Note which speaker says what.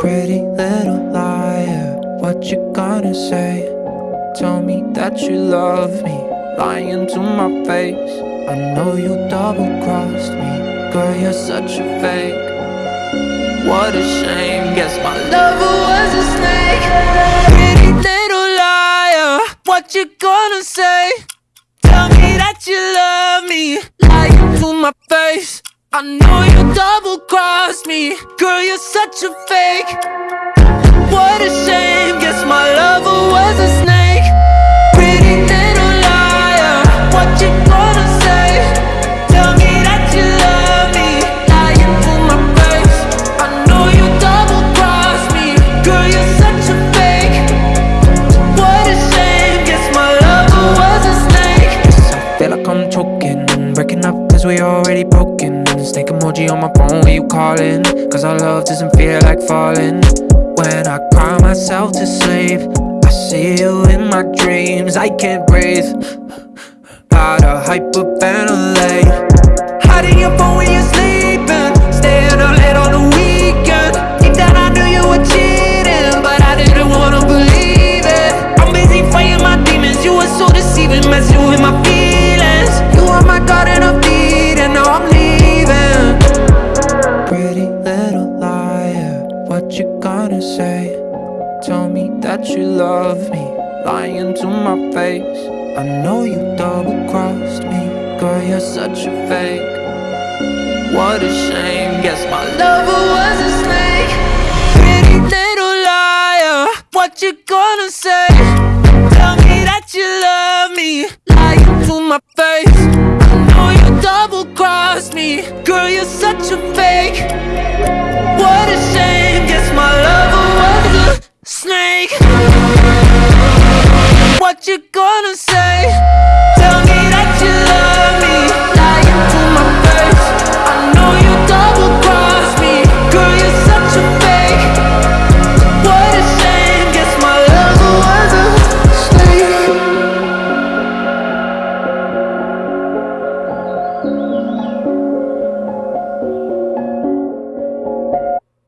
Speaker 1: Pretty little liar, what you gonna say? Tell me that you love me, lying to my face. I know you double crossed me, girl, you're such a fake. What a shame, guess my lover was a snake. Pretty little liar, what you gonna say? I know you double crossed me, girl, you're such a fake. What a Snake emoji on my phone when you calling, cause our love doesn't feel like falling. When I cry myself to sleep, I see you in my dreams. I can't breathe. Gotta hyperventilate. Hiding your phone when you're sleeping. Staying up late on the weekend. Deep down I knew you were cheating, but I didn't wanna believe it. I'm busy fighting my demons. You were so deceiving, messing with my feelings. Gonna say? Tell me that you love me, lying to my face. I know you double crossed me, girl, you're such a fake. What a shame, guess my lover was a snake. Pretty little liar, what you gonna say? Tell me that you love me, lying to my face. I know you double crossed me, girl, you're such a fake. What a shame, guess what you gonna say?